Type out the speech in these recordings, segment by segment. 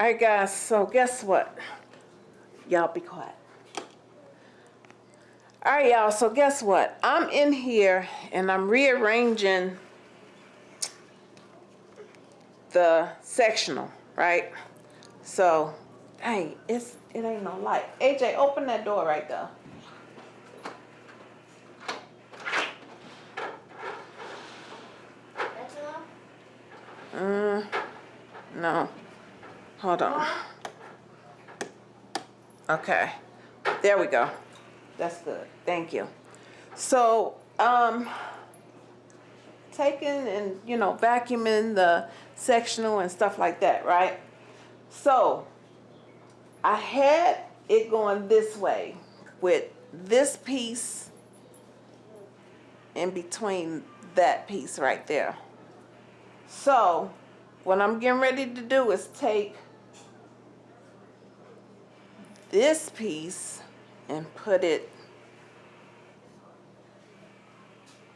All right, guys, so guess what? Y'all be quiet. All right, y'all, so guess what? I'm in here and I'm rearranging the sectional, right? So, hey, it's it ain't no light. AJ, open that door right there. That's enough? Mm, no. Hold on. Okay. There we go. That's good. Thank you. So, um, taking and, you know, vacuuming the sectional and stuff like that, right? So, I had it going this way with this piece in between that piece right there. So, what I'm getting ready to do is take this piece and put it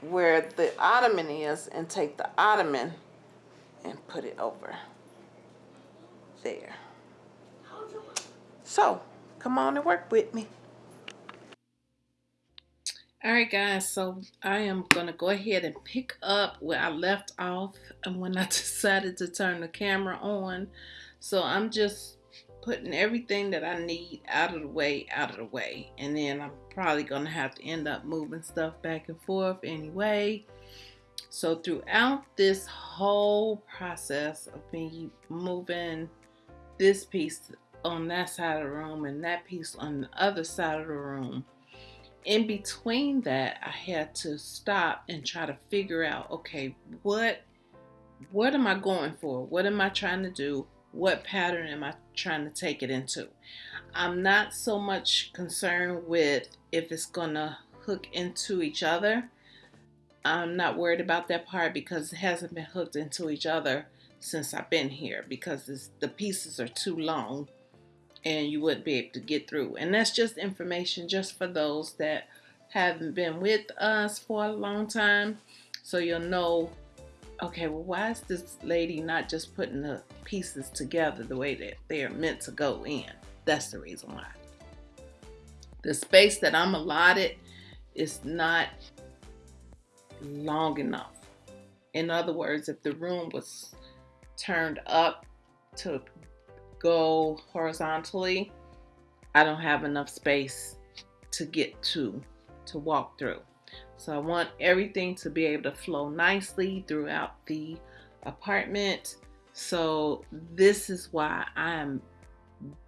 where the ottoman is and take the ottoman and put it over there. So, come on and work with me. All right, guys, so I am going to go ahead and pick up where I left off and when I decided to turn the camera on. So I'm just putting everything that I need out of the way, out of the way. And then I'm probably going to have to end up moving stuff back and forth anyway. So throughout this whole process of me moving this piece on that side of the room and that piece on the other side of the room, in between that i had to stop and try to figure out okay what what am i going for what am i trying to do what pattern am i trying to take it into i'm not so much concerned with if it's gonna hook into each other i'm not worried about that part because it hasn't been hooked into each other since i've been here because the pieces are too long and you wouldn't be able to get through. And that's just information just for those that haven't been with us for a long time. So you'll know, okay, well, why is this lady not just putting the pieces together the way that they are meant to go in? That's the reason why. The space that I'm allotted is not long enough. In other words, if the room was turned up to go horizontally, I don't have enough space to get to, to walk through. So I want everything to be able to flow nicely throughout the apartment. So this is why I'm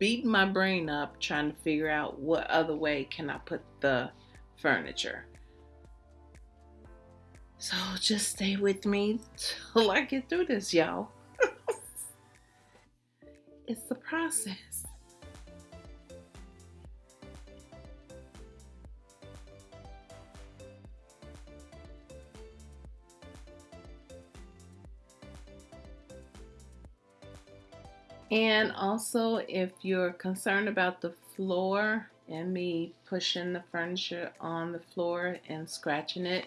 beating my brain up trying to figure out what other way can I put the furniture. So just stay with me till I get through this, y'all. It's the process. And also, if you're concerned about the floor and me pushing the furniture on the floor and scratching it,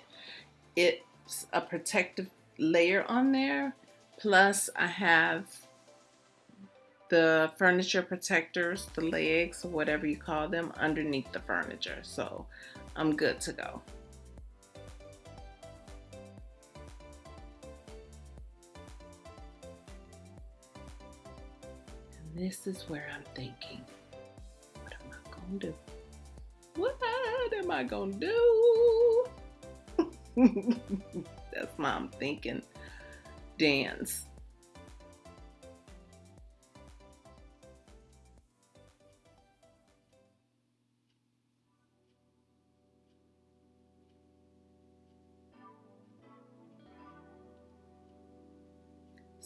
it's a protective layer on there. Plus, I have the furniture protectors, the legs, or whatever you call them, underneath the furniture. So I'm good to go. This is where I'm thinking, what am I going to do? What am I going to do? That's my I'm thinking dance.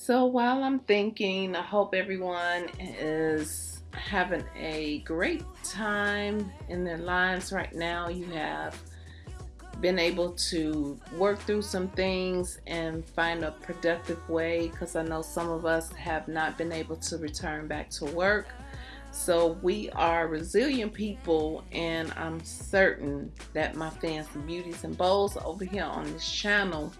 So while I'm thinking, I hope everyone is having a great time in their lives right now. You have been able to work through some things and find a productive way because I know some of us have not been able to return back to work. So we are resilient people and I'm certain that my fans, the beauties and bows over here on this channel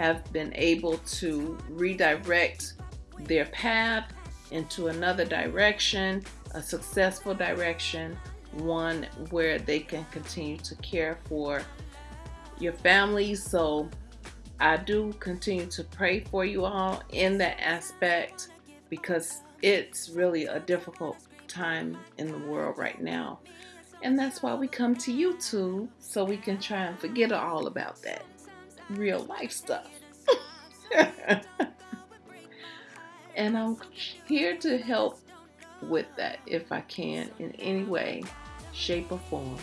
have been able to redirect their path into another direction, a successful direction, one where they can continue to care for your family. So I do continue to pray for you all in that aspect because it's really a difficult time in the world right now. And that's why we come to YouTube so we can try and forget all about that real life stuff. and I'm here to help with that if I can in any way, shape, or form.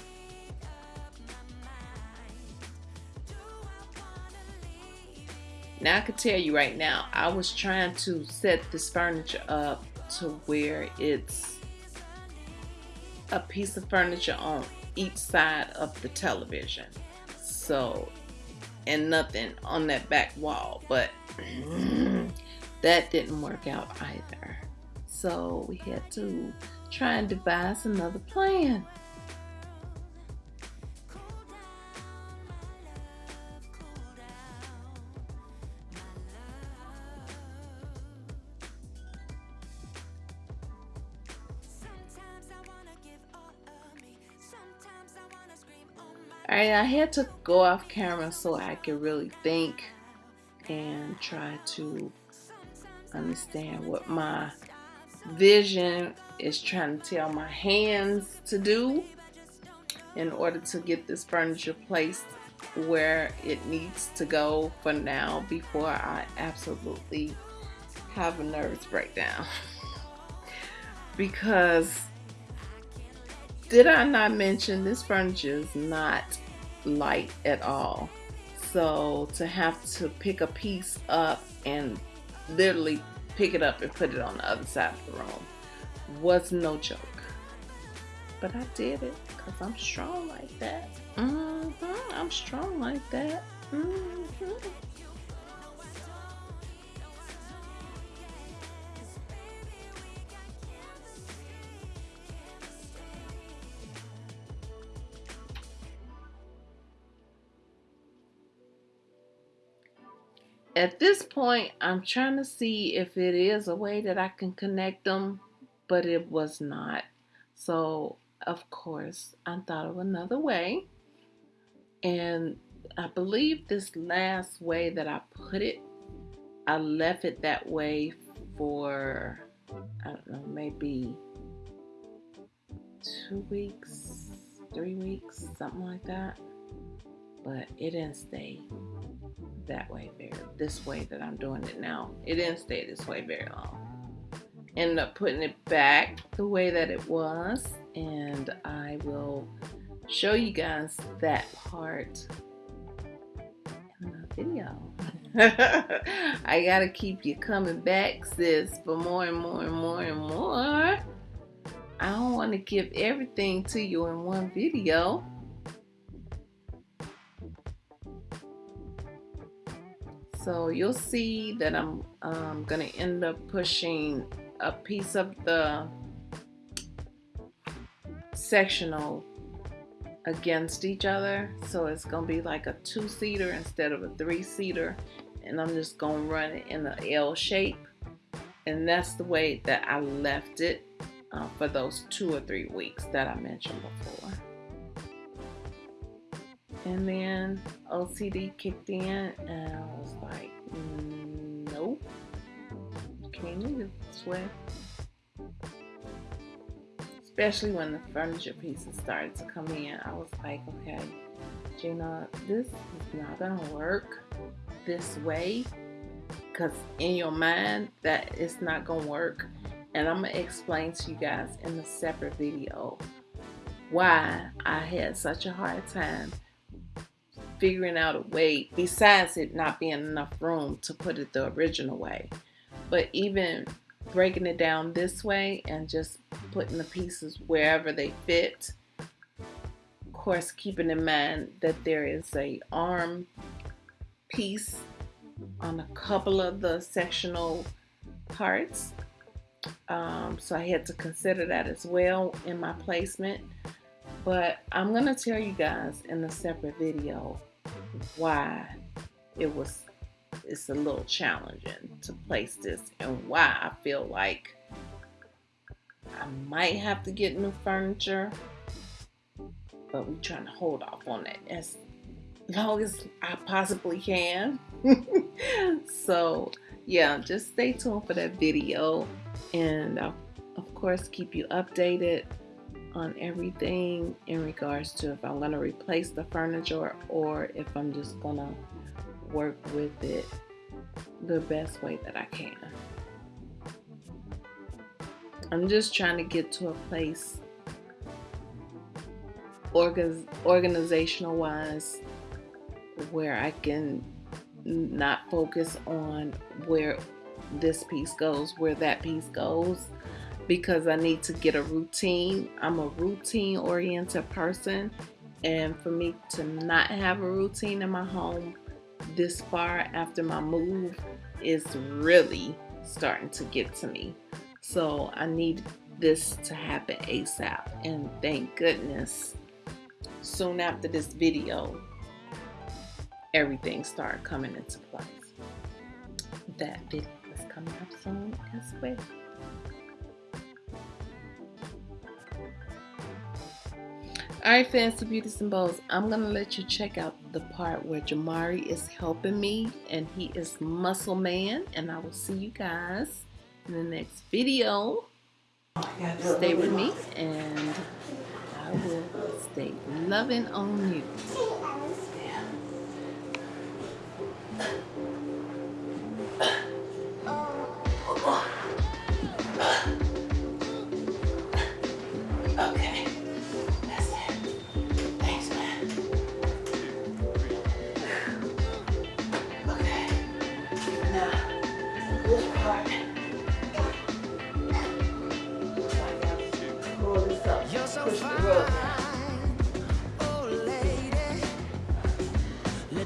Now I can tell you right now, I was trying to set this furniture up to where it's a piece of furniture on each side of the television. So, and nothing on that back wall, but that didn't work out either. So we had to try and devise another plan. I had to go off camera so I could really think and try to understand what my vision is trying to tell my hands to do in order to get this furniture placed where it needs to go for now before I absolutely have a nervous breakdown. because did I not mention this furniture is not light at all. So to have to pick a piece up and literally pick it up and put it on the other side of the room was no joke. But I did it because I'm strong like that. Mm -hmm. I'm strong like that. Mm at this point, I'm trying to see if it is a way that I can connect them, but it was not. So, of course, I thought of another way. And I believe this last way that I put it, I left it that way for, I don't know, maybe two weeks, three weeks, something like that. But it didn't stay that way very this way that I'm doing it now. It didn't stay this way very long. Ended up putting it back the way that it was and I will show you guys that part in the video. I gotta keep you coming back sis for more and more and more and more. I don't want to give everything to you in one video. So you'll see that I'm um, going to end up pushing a piece of the sectional against each other. So it's going to be like a two-seater instead of a three-seater. And I'm just going to run it in the L shape. And that's the way that I left it uh, for those two or three weeks that I mentioned before. And then OCD kicked in and I was like, nope. Can't leave it this way. Especially when the furniture pieces started to come in. I was like, okay, Gina, this is not gonna work this way. Cause in your mind that it's not gonna work. And I'm gonna explain to you guys in a separate video why I had such a hard time figuring out a way, besides it not being enough room to put it the original way. But even breaking it down this way and just putting the pieces wherever they fit. Of course, keeping in mind that there is a arm piece on a couple of the sectional parts. Um, so I had to consider that as well in my placement. But I'm going to tell you guys in a separate video why it was it's a little challenging to place this and why I feel like I might have to get new furniture, but we're trying to hold off on that as long as I possibly can. so yeah, just stay tuned for that video and I'll of course keep you updated on everything in regards to if I'm going to replace the furniture or if I'm just going to work with it the best way that I can. I'm just trying to get to a place organ organizational wise where I can not focus on where this piece goes, where that piece goes, because I need to get a routine. I'm a routine oriented person, and for me to not have a routine in my home this far after my move is really starting to get to me. So I need this to happen ASAP, and thank goodness soon after this video everything started coming into place. That video is coming up soon as well. Alright fancy beauties and bows, I'm going to let you check out the part where Jamari is helping me and he is muscle man and I will see you guys in the next video. Stay with me and I will stay loving on you.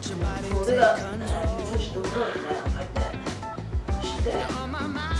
俺が女子と歌をみたいなのて知って。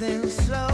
Together